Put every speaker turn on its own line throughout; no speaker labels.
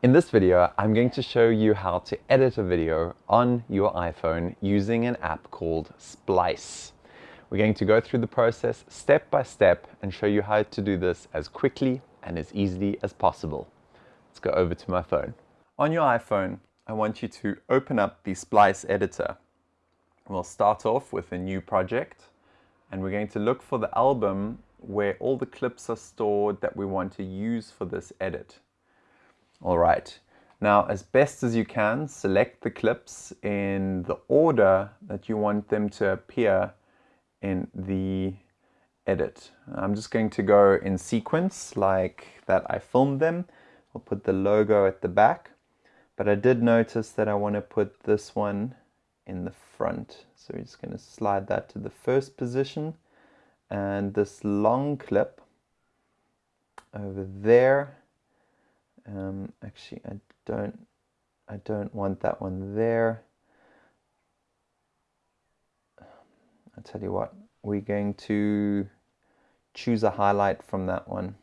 In this video, I'm going to show you how to edit a video on your iPhone using an app called Splice. We're going to go through the process step by step and show you how to do this as quickly and as easily as possible. Let's go over to my phone. On your iPhone, I want you to open up the Splice editor. We'll start off with a new project and we're going to look for the album where all the clips are stored that we want to use for this edit. All right, now as best as you can, select the clips in the order that you want them to appear in the edit. I'm just going to go in sequence like that I filmed them. I'll put the logo at the back, but I did notice that I want to put this one in the front. So we're just going to slide that to the first position and this long clip over there um, actually, I don't, I don't want that one there. I'll tell you what, we're going to choose a highlight from that one.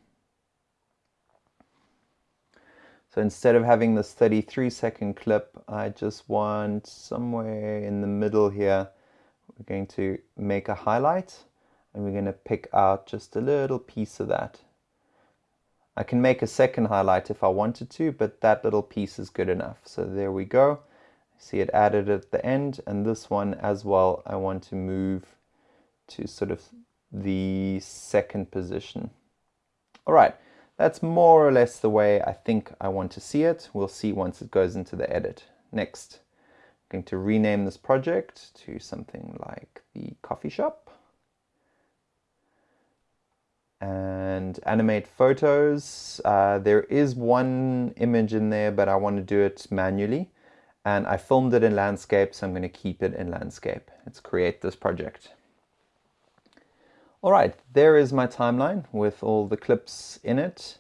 So instead of having this 33 second clip, I just want somewhere in the middle here, we're going to make a highlight and we're going to pick out just a little piece of that. I can make a second highlight if I wanted to, but that little piece is good enough. So there we go. See it added at the end and this one as well I want to move to sort of the second position. All right, that's more or less the way I think I want to see it. We'll see once it goes into the edit. Next, I'm going to rename this project to something like the coffee shop. And animate photos. Uh, there is one image in there, but I want to do it manually. And I filmed it in landscape, so I'm going to keep it in landscape. Let's create this project. All right, there is my timeline with all the clips in it.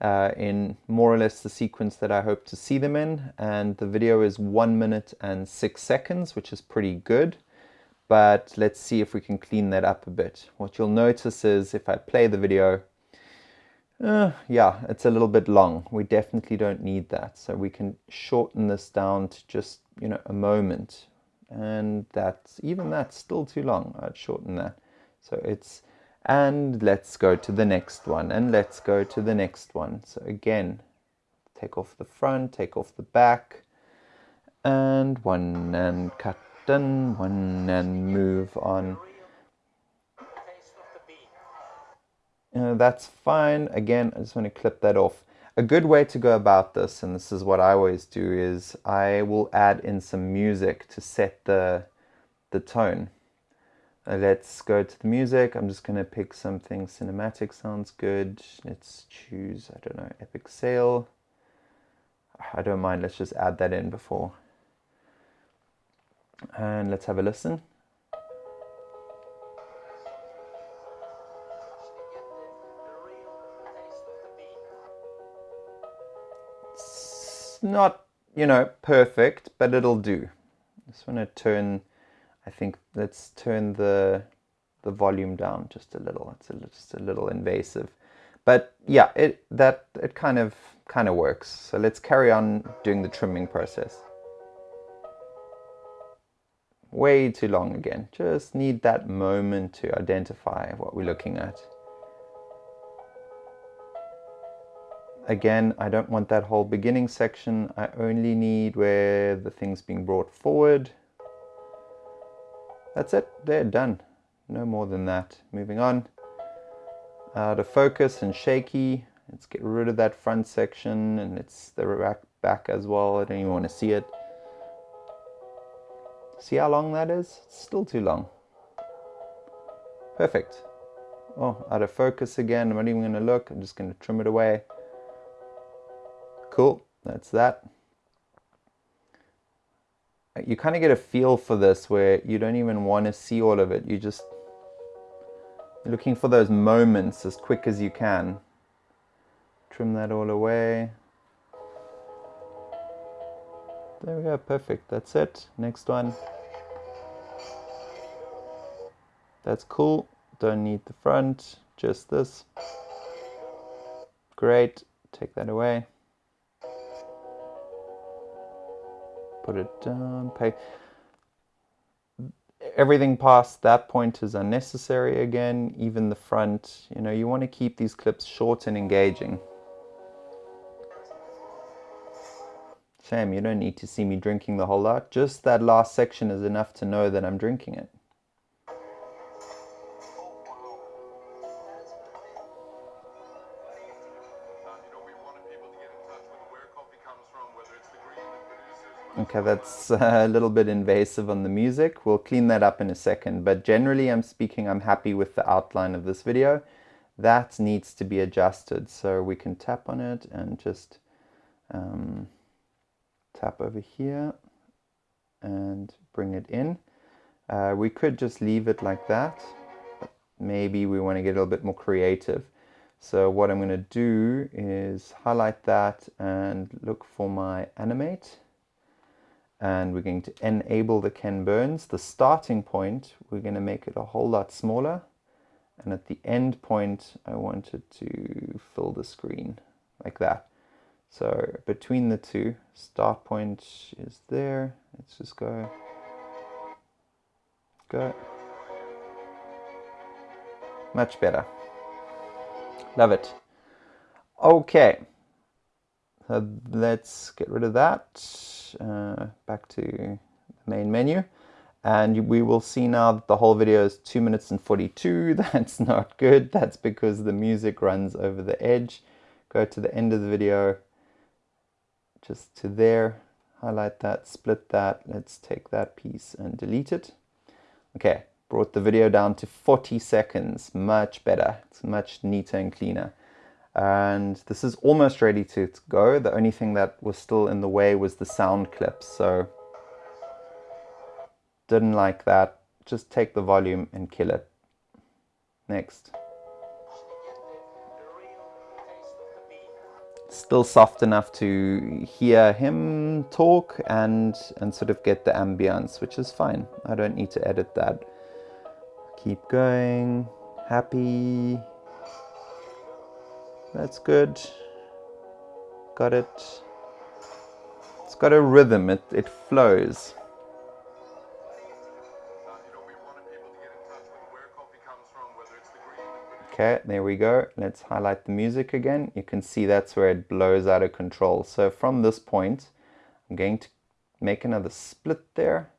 Uh, in more or less the sequence that I hope to see them in. And the video is one minute and six seconds, which is pretty good but let's see if we can clean that up a bit. What you'll notice is if I play the video, uh, yeah, it's a little bit long. We definitely don't need that. So we can shorten this down to just, you know, a moment. And that's, even that's still too long. I'd shorten that. So it's, and let's go to the next one. And let's go to the next one. So again, take off the front, take off the back, and one, and cut done one and move on. Uh, that's fine. Again, I just want to clip that off. A good way to go about this, and this is what I always do, is I will add in some music to set the, the tone. Uh, let's go to the music. I'm just going to pick something cinematic sounds good. Let's choose, I don't know, Epic Sail. I don't mind. Let's just add that in before and let's have a listen. It's not, you know, perfect, but it'll do. I just want to turn, I think, let's turn the the volume down just a little. It's a, just a little invasive. But yeah, it that it kind of kind of works. So let's carry on doing the trimming process way too long again. Just need that moment to identify what we're looking at. Again, I don't want that whole beginning section. I only need where the thing's being brought forward. That's it, they're done. No more than that. Moving on. Out of focus and shaky. Let's get rid of that front section and it's the back, back as well. I don't even want to see it. See how long that is? It's still too long. Perfect. Oh, out of focus again. I'm not even going to look. I'm just going to trim it away. Cool. That's that. You kind of get a feel for this where you don't even want to see all of it. You're just looking for those moments as quick as you can. Trim that all away. There we go, perfect. That's it. Next one. That's cool. Don't need the front, just this. Great. Take that away. put it down, pay. Everything past that point is unnecessary again, even the front. You know, you want to keep these clips short and engaging. Shame, you don't need to see me drinking the whole lot. Just that last section is enough to know that I'm drinking it. Okay, that's a little bit invasive on the music. We'll clean that up in a second, but generally I'm speaking, I'm happy with the outline of this video. That needs to be adjusted, so we can tap on it and just um, tap over here and bring it in. Uh, we could just leave it like that. Maybe we want to get a little bit more creative. So what I'm going to do is highlight that and look for my animate. And we're going to enable the Ken Burns. The starting point, we're going to make it a whole lot smaller. And at the end point, I want it to fill the screen like that. So between the two, start point is there. Let's just go. Go. Much better. Love it. Okay. So let's get rid of that. Uh, back to the main menu. And we will see now that the whole video is 2 minutes and 42. That's not good. That's because the music runs over the edge. Go to the end of the video just to there, highlight that, split that. Let's take that piece and delete it. Okay, brought the video down to 40 seconds, much better. It's much neater and cleaner. And this is almost ready to go. The only thing that was still in the way was the sound clips. So didn't like that. Just take the volume and kill it. Next. Still soft enough to hear him talk and and sort of get the ambience which is fine. I don't need to edit that. Keep going. Happy. That's good. Got it. It's got a rhythm. It, it flows Okay, there we go. Let's highlight the music again. You can see that's where it blows out of control. So from this point, I'm going to make another split there.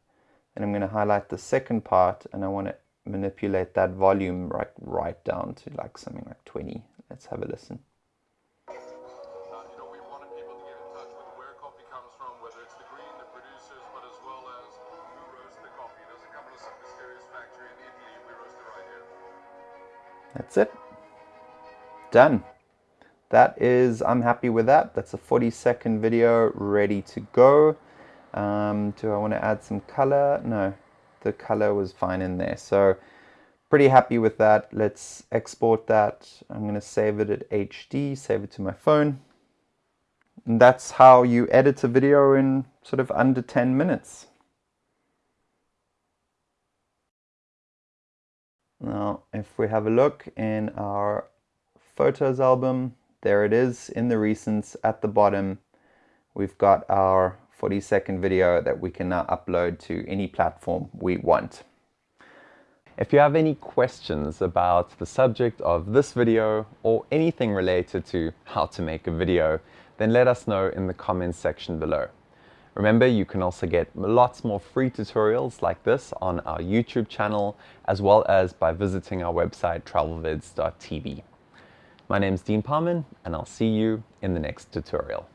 And I'm going to highlight the second part and I want to manipulate that volume right, right down to like something like 20. Let's have a listen. That's it. Done. That is, I'm happy with that. That's a 40 second video ready to go. Um, do I want to add some color? No, the color was fine in there. So pretty happy with that. Let's export that. I'm going to save it at HD, save it to my phone. And that's how you edit a video in sort of under 10 minutes. Now, if we have a look in our photos album, there it is in the recents at the bottom. We've got our 40 second video that we can now upload to any platform we want. If you have any questions about the subject of this video or anything related to how to make a video, then let us know in the comments section below. Remember, you can also get lots more free tutorials like this on our YouTube channel, as well as by visiting our website, travelvids.tv. My name is Dean Parman, and I'll see you in the next tutorial.